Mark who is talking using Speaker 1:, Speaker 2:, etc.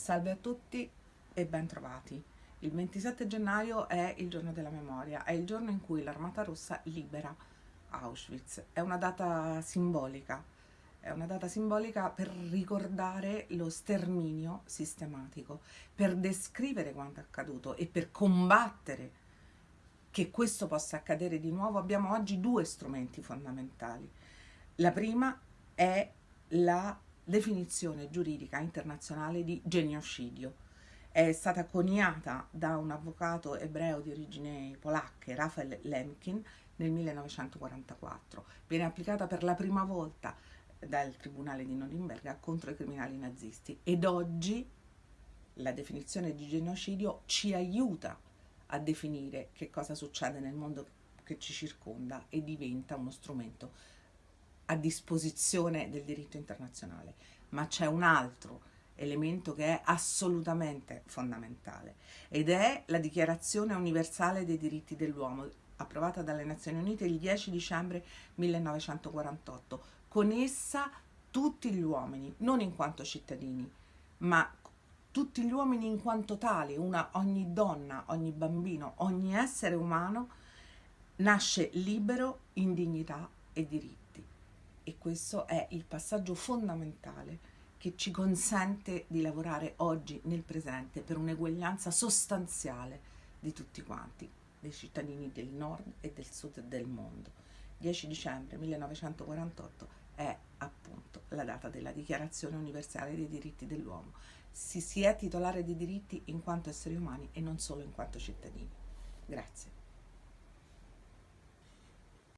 Speaker 1: Salve a tutti e ben trovati. Il 27 gennaio è il giorno della memoria, è il giorno in cui l'Armata Rossa libera Auschwitz. È una data simbolica, è una data simbolica per ricordare lo sterminio sistematico, per descrivere quanto è accaduto e per combattere che questo possa accadere di nuovo. Abbiamo oggi due strumenti fondamentali. La prima è la definizione giuridica internazionale di genocidio. È stata coniata da un avvocato ebreo di origini polacche, Rafael Lemkin, nel 1944. Viene applicata per la prima volta dal Tribunale di Norimberga contro i criminali nazisti ed oggi la definizione di genocidio ci aiuta a definire che cosa succede nel mondo che ci circonda e diventa uno strumento a disposizione del diritto internazionale, ma c'è un altro elemento che è assolutamente fondamentale ed è la Dichiarazione universale dei diritti dell'uomo approvata dalle Nazioni Unite il 10 dicembre 1948. Con essa tutti gli uomini, non in quanto cittadini, ma tutti gli uomini in quanto tali, una, ogni donna, ogni bambino, ogni essere umano nasce libero in dignità e diritti e questo è il passaggio fondamentale che ci consente di lavorare oggi nel presente per un'eguaglianza sostanziale di tutti quanti, dei cittadini del nord e del sud del mondo. 10 dicembre 1948 è appunto la data della Dichiarazione Universale dei diritti dell'uomo. Si, si è titolare di diritti in quanto esseri umani e non solo in quanto cittadini. Grazie.